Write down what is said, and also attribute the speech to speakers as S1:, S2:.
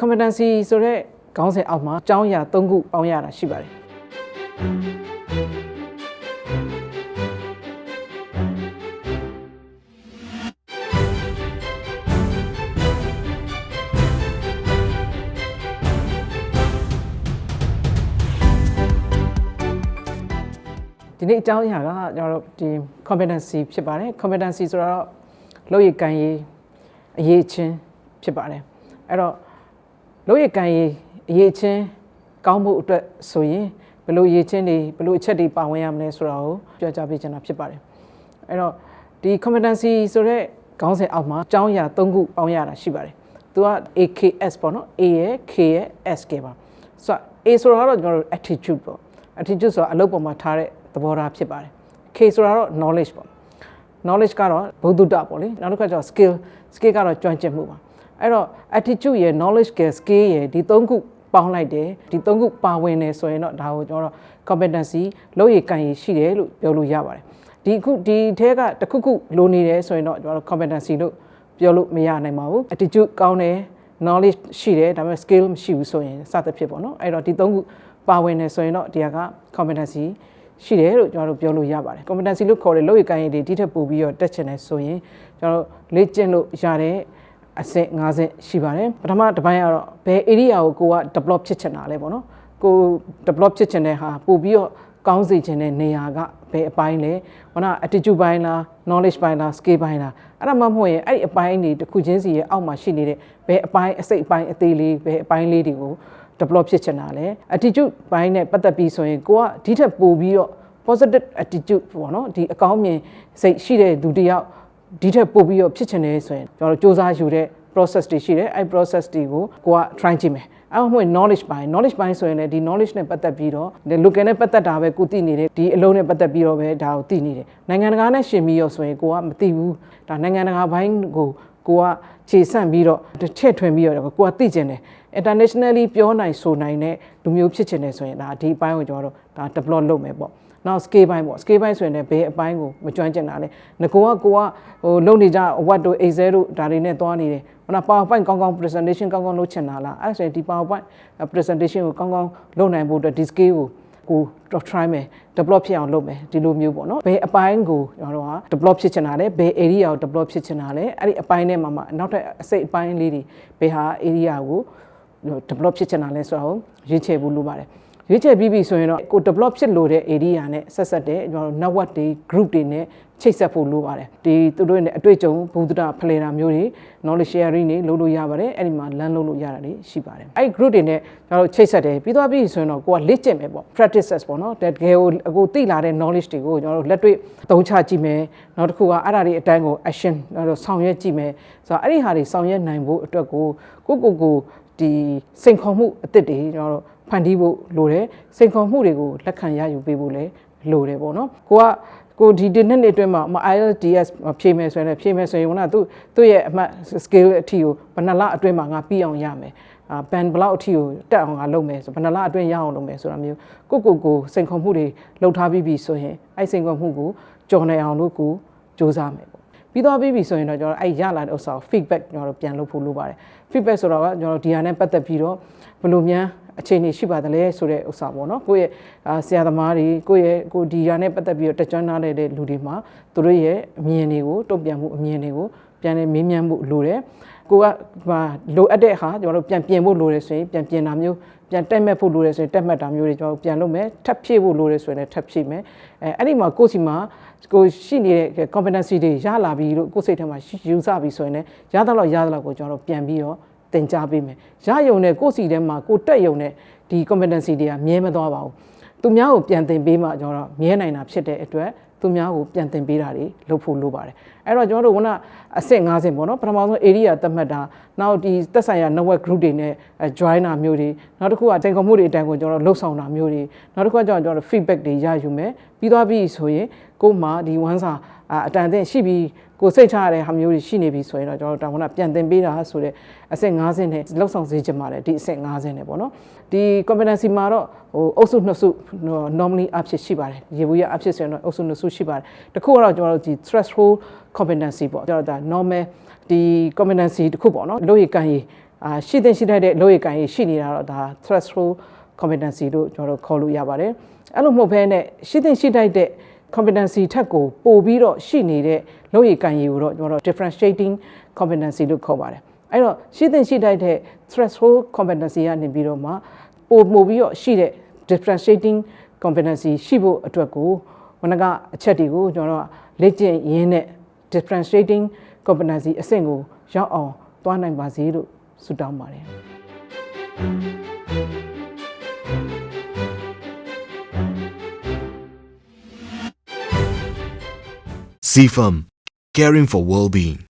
S1: competency ဆိုတဲ့ခေါင်းစဉ်အောက်မှာအကြောင်းအရာ၃ခုပေါင်းရတာရှိပါတယ်ဒီနေ့အကြောင်းအရာကကျွန်တော်တို့ဒီ competency ဖြစ်ပါတယ် competency ဆိုတော့လုပ်ရည်ကန်ရည်အရေးချင်းဖြစ်ပါတယ်အဲ့တော့ လုပ်ရည်ကန်ရည်အရေးချင်းကောင်းမှုအတွက်ဆိုရင်ဘယ်လိုရည်ချင်းတွေဘယ်လိုအချက်တွေပါဝင်ရမလဲဆိုတာကိုပြောကြားပေးချင်တာဖြစ်ပါတယ်အဲ့တော့ဒီ competency ဆိုတဲ့ခေါင်းစဉ်အောက်မှာအကြောင်းအရာ၃ခုပေါင်းရတာရှိပါတယ်သူက AKS ပေါ့နော် A ရဲ့ K ရဲ့ SK ပါဆိုတော့ A ဆိုတာကတော့ကျွန်တော်တို့ attitude ပေါ့ attitude ဆိုတာအလုပ်ပေါ်မှာထားတဲ့သဘောထားဖြစ်ပါတယ် K ဆိုတာတော့ knowledge ပေါ့ knowledge ကတော့ဘုဒ္ဓတပေါ့လေနောက်တစ်ခါကျတော့ skill skill ကတော့ကျွမ်းကျင်မှုပါ အဲ့တော့ attitude ရယ် knowledge ရယ် skill ရယ်ဒီသုံးခုပေါင်းလိုက်တယ်ဒီသုံးခုပါဝင်တယ်ဆိုရင်တော့ဒါကိုကျွန်တော်တို့ competency လုပ်ရည်ကန်ရည်ရှိတယ်လို့ပြောလို့ရပါတယ်ဒီခုဒီထဲကတစ်ခုခုလိုနေတယ်ဆိုရင်တော့ကျွန်တော်တို့ competency လို့ပြောလို့မရနိုင်ပါဘူး attitude ကောင်းတယ် knowledge ရှိတယ်ဒါပေမဲ့ skill မရှိဘူးဆိုရင်စသဖြင့်ပေါ့နော်အဲ့တော့ဒီသုံးခုပါဝင်တယ်ဆိုရင်တော့ဒီက competency ရှိတယ်လို့ကျွန်တော်တို့ပြောလို့ရပါတယ် competency လို့ခေါ်တဲ့လုပ်ရည်ကိုင်းရည်တွေဒီထက်ပိုပြီးတော့တက်ချင်တယ်ဆိုရင်ကျွန်တော်တို့လေ့ကျင့်လို့ရတဲ့ အဆင့်၅ဆင့်ရှိပါတယ်ပထမတစ်ပိုင်းကတော့ဘယ် area ကိုကိုက develop ဖြစ်ချင်တာလဲပေါ့နော်ကို develop ဖြစ်ချင်တဲ့ဟာပို့ပြီးတော့ကောင်းစေချင်တဲ့နေရာကဘယ်အပိုင်းလဲဟောနာ attitude ပိုင်းလား knowledge ပိုင်းလား skill ပိုင်းလားအဲ့ဒါမှမဟုတ်ရင်အဲ့ဒီအပိုင်းတွေတစ်ခုချင်းစီရဲ့အောက်မှာရှိနေတဲ့ဘယ်အပိုင်းအစိတ်အပိုင်းအသေးလေးဘယ်အပိုင်းလေးတွေကို develop ဖြစ်ချင်တာလဲ attitude ဘိုင်းနဲ့ပတ်သက်ပြီးဆိုရင်ကိုကဒီထက်ပိုပြီးတော့ positive attitude ပေါ့နော်ဒီအကောင်းမြင်စိတ်ရှိတဲ့သူတယောက် ဒီထက်ပိုပြီးတော့ဖြစ်ချင်တယ်ဆိုရင်ကျွန်တော်တို့စူးစမ်းယူတဲ့ process တွေရှိတယ်အဲ့ process တွေကိုကိုက try ကြည့်မယ်အဲ့မှ knowledge ပိုင်း knowledge ပိုင်းဆိုရင်လည်းဒီ knowledge နဲ့ပတ်သက်ပြီးတော့ဒီ local နဲ့ပတ်သက်တာပဲကိုသိနေတယ်ဒီအလုံးနဲ့ပတ်သက်ပြီးတော့ပဲဒါကိုသိနေတယ်နိုင်ငံတကာနဲ့ရှင်ပြီးရောဆိုရင်ကိုကမသိဘူးဒါနိုင်ငံတကာဘိုင်းကိုကိုကခြေဆန့်ပြီးတော့တစ်ချက်ထွင်ပြီးတော့ကိုကသိကျင်တယ် internationally ပြောနိုင်ဆိုနိုင်တဲ့လူမျိုးဖြစ်ချင်တယ်ဆိုရင်ဒါဒီအပိုင်းကိုကျွန်တော်တို့ဒါ develop လုပ်မယ်ပေါ့ နောက် scale ဘိုင်းပေါ့ scale ဘိုင်းဆိုရင်လည်းဘယ်အပိုင်းကိုမကျွမ်းကျင်တာလဲငကောကကိုကဟိုလုပ်နေကြ what တို့ excel တို့ဒါတွေနဲ့သွားနေတယ်ဟိုနာ powerpoint ကောင်းကောင်း presentation ကောင်းကောင်းလုပ်ချင်တာလားအဲ့ဒါဆိုရင်ဒီ powerpoint presentation ကိုကောင်းကောင်းလုပ်နိုင်ဖို့အတွက်ဒီ scale ကိုကိုတော့ try မယ် develop ဖြစ်အောင်လုပ်မယ်ဒီလိုမျိုးပေါ့နော်ဘယ်အပိုင်းကိုကျွန်တော်တို့က develop ဖြစ်ချင်တာလဲဘယ် area ကို develop ဖြစ်ချင်တာလဲအဲ့ဒီအပိုင်းထဲမှာမှနောက်ထပ်အစိတ်အပိုင်းလေးတွေဘယ်ဟာ area ကို develop ဖြစ်ချင်တာလဲဆိုတော့ရွေးချယ်ဖို့လိုပါတယ် ရွေးချယ်ပြီးပြီဆိုရင်တော့ကို develop ဖြစ်လို့တဲ့ area နဲ့ဆက်ဆက်တဲ့ကျွန်တော်တို့ network တွေ group တွေနဲ့ချိတ်ဆက်ဖို့လိုပါတယ်ဒီသူတို့နဲ့အတွေ့အကြုံဘုဒ္ဓဖလှယ်တာမျိုးတွေ knowledge sharing တွေလုပ်လို့ရပါတယ်အဲ့ဒီမှာ learn လုပ်လို့ရတာတွေရှိပါတယ်အဲ့ group တွေနဲ့ကျွန်တော်တို့ချိတ်ဆက်တယ်ပြီးသွားပြီဆိုရင်တော့ကိုကလေ့ကျင့်မယ်ပေါ့ practices ပေါ့နော်တကယ်ကိုအခုသိလာတဲ့ knowledge တွေကိုကျွန်တော်တို့လက်တွေ့သုံးချကြည့်မယ်နောက်တစ်ခုကအဲ့ဒါတွေအတိုင်းကို action ကျွန်တော်တို့ဆောင်ရွက်ကြည့်မယ်ဆိုတော့အဲ့ဒီဟာတွေဆောင်ရွက်နိုင်ဖို့အတွက်ကိုကိုကိုကိုဒီစိန်ခေါ်မှုအသစ်တွေကျွန်တော်တို့ ဖန်တီးဖို့လိုတယ်စိန်ခေါ်မှုတွေကိုလက်ခံရယူပေးဖို့လည်းလိုတယ်ပေါ့နော်ကိုကကိုဒီဒီနှစ်နှစ်အတွင်းမှာ IELTS ဖြည့်မယ်ဆိုရင်လည်းဖြည့်မယ်ဆိုရင်ကသူသူ့ရဲ့အမှတ် skill အထီကိုဘယ်နှလအတွင်းမှာငါပြီးအောင်ရမယ်အာဘန်ဘလောက်အထီကိုတက်အောင်ငါလုပ်မယ်ဆိုဘယ်နှလအတွင်းရအောင်လုပ်မယ်ဆိုတာမျိုးကိုကိုကိုစိန်ခေါ်မှုတွေလှုပ်ထားပြီးပြီဆိုရင်အဲ့စိန်ခေါ်မှုကိုကြော်နိုင်အောင်လို့ကိုစူးစမ်းမယ်ပေါ့ပြီးတော့ပြီးပြီဆိုရင်တော့ကျွန်တော်အဲ့ရလာတဲ့ဥစ္စာကို feedback ကျွန်တော်တို့ပြန်လုပ်ဖို့လိုပါတယ် feedback ဆိုတော့ကကျွန်တော်တို့ဒီဟာနဲ့ပတ်သက်ပြီးတော့ဘယ်လိုများ အခြေအနေရှိပါသလဲဆိုတဲ့ဥစ္စာပေါ့နော်ကိုယ့်ရဲ့ဆရာသမားတွေကိုယ့်ရဲ့ကိုဒီယာနဲ့ပတ်သက်ပြီးတော့တက်ကြွနားတဲ့လူတွေမှာသူတို့ရဲ့အမြင်တွေကိုတုံ့ပြန်မှုအမြင်တွေကိုပြန်လည်မေးမြန်းမှုလိုတယ်ကိုကလိုအပ်တဲ့ဟာကျွန်တော်တို့ပြန်ပြင်ဖို့လိုတယ်ဆိုရင်ပြန်ပြင်တာမျိုးပြန်တက်မဲ့ဖို့လိုတယ်ဆိုရင်တက်မှတ်တာမျိုးတွေကျွန်တော်ပြန်လုပ်မယ်ထပ်ဖြည့်ဖို့လိုတယ်ဆိုရင်လည်းထပ်ဖြည့်မယ်အဲအဲ့ဒီမှာကိုယ့်စီမှာကိုရှိနေတဲ့ competency တွေရလာပြီလို့ကိုယ့်စိတ်ထဲမှာယူဆပြီဆိုရင်လည်းရသလောက်ရသလောက်ကိုကျွန်တော်တို့ပြန်ပြီးတော့ သင်ကြားပေးမယ်ရယုံနဲ့ကိုယ့်စီထဲမှာကိုတက်ယုံနဲ့ဒီ competency တွေကမြဲမသွားပါဘူးသူများကိုပြန်သင်ပေးမှကျွန်တော်တို့မြဲနိုင်တာဖြစ်တဲ့အတွက်သူများကိုပြန်သင်ပေးတာတွေလုပ်ဖို့လိုပါတယ်အဲ့တော့ကျွန်တော်တို့ခုနအဆင့်၅ဆင့်ပေါ့နော်ပထမဆုံး area သတ်မှတ်တာနောက်ဒီသက်ဆိုင်ရာ network group တွေနဲ့ join တာမျိုးတွေနောက်တစ်ခုကချိန်ခွန်မှုတွေအတိုင်းကိုကျွန်တော်တို့လှုပ်ဆောင်တာမျိုးတွေနောက်တစ်ခုကကျွန်တော်တို့ feedback တွေရယူမယ်ပြီးသွားပြီဆိုရင်ကို့မှာဒီ one စာအတန်အသင့်ရှိပြီးကိုစိတ်ချရတဲ့ဟာမျိုးတွေရှိနေပြီဆိုရင်တော့ကျွန်တော်တို့တောင်ခုနပြန်သင်ပေးတာဆိုတဲ့အဆင့်50နဲ့လောက်ဆောင်စေချင်ပါတယ်ဒီအဆင့်50နဲ့ပေါ့နော်ဒီ competency မှာတော့ဟိုအုပ်စုနှစ်စု normally အဖြစ်ရှိပါတယ်ရေဘူးရအဖြစ်ဆိုရင်တော့အုပ်စုနှစ်စုရှိပါတယ်တခုကတော့ကျွန်တော်တို့ဒီ threshold competency ပေါ့ကျွန်တော်ဒါ normal ဒီ competency တခုပေါ့နော်လို့ရကန်ရအာရှိတဲ့ရှိတတ်တဲ့လုပ်ရည်ကိုင်ရေးရှိနေတာတော့ဒါ threshold competency လို့ကျွန်တော်တို့ခေါ်လို့ရပါတယ်အဲ့လိုမဟုတ်ဘဲနဲ့ရှိတဲ့ရှိတတ်တဲ့ competency ထက်ကိုပို့ပြီးတော့ရှိနေတဲ့လုပ်ရည်ကိုင်ရေးကိုတော့ကျွန်တော်တို့ differentiating competency လို့ခေါ်ပါတယ်အဲ့တော့ရှိတဲ့ရှိတတ်တဲ့ threshold competency ကနေပြီးတော့မှပို့ပို့ပြီးတော့ရှိတဲ့ differentiating competency ရှိဖို့အတွက်ကိုဝနကအချက်တွေကိုကျွန်တော်တို့လေ့ကျင့်ရင်းနဲ့ differentiating competency အဆင့်ကိုရောက်အောင်သွားနိုင်ပါစေလို့ဆုတောင်းပါတယ်
S2: CFAM, caring for well-being.